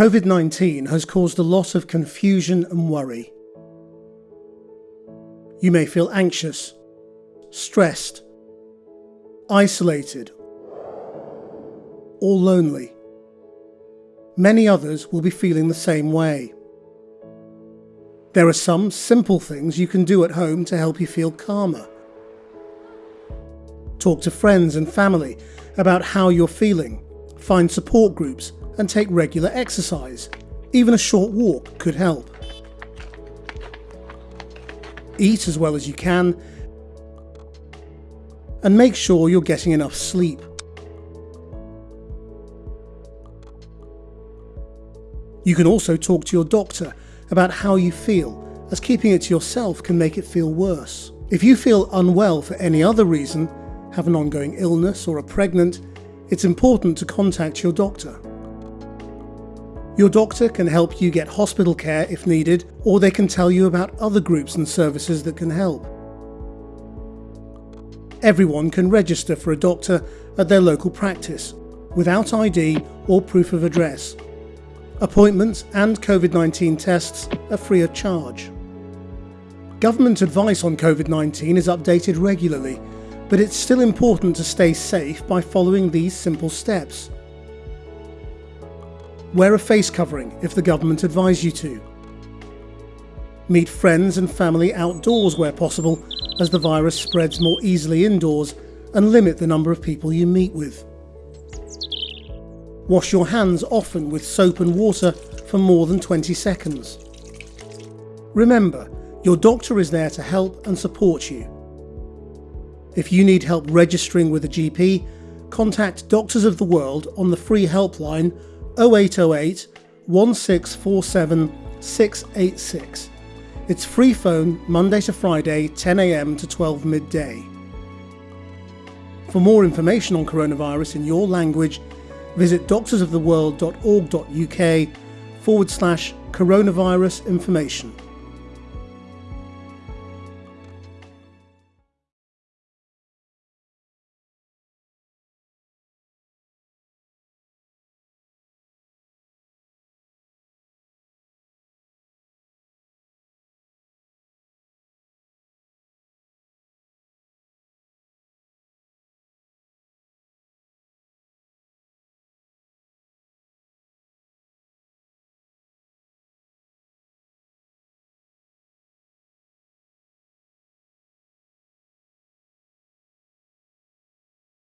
COVID 19 has caused a lot of confusion and worry. You may feel anxious, stressed, isolated, or lonely. Many others will be feeling the same way. There are some simple things you can do at home to help you feel calmer. Talk to friends and family about how you're feeling, find support groups, and take regular exercise. Even a short walk could help. Eat as well as you can, and make sure you're getting enough sleep. You can also talk to your doctor about how you feel, as keeping it to yourself can make it feel worse. If you feel unwell for any other reason, have an ongoing illness or are pregnant, it's important to contact your doctor. Your doctor can help you get hospital care if needed, or they can tell you about other groups and services that can help. Everyone can register for a doctor at their local practice, without ID or proof of address. Appointments and COVID-19 tests are free of charge. Government advice on COVID-19 is updated regularly, but it's still important to stay safe by following these simple steps. Wear a face covering if the government advise you to. Meet friends and family outdoors where possible, as the virus spreads more easily indoors, and limit the number of people you meet with. Wash your hands often with soap and water for more than 20 seconds. Remember, your doctor is there to help and support you. If you need help registering with a GP, contact Doctors of the World on the free helpline 0808 1647 686. It's free phone Monday to Friday 10am to 12 midday. For more information on coronavirus in your language, visit doctorsoftheworld.org.uk forward slash coronavirus information.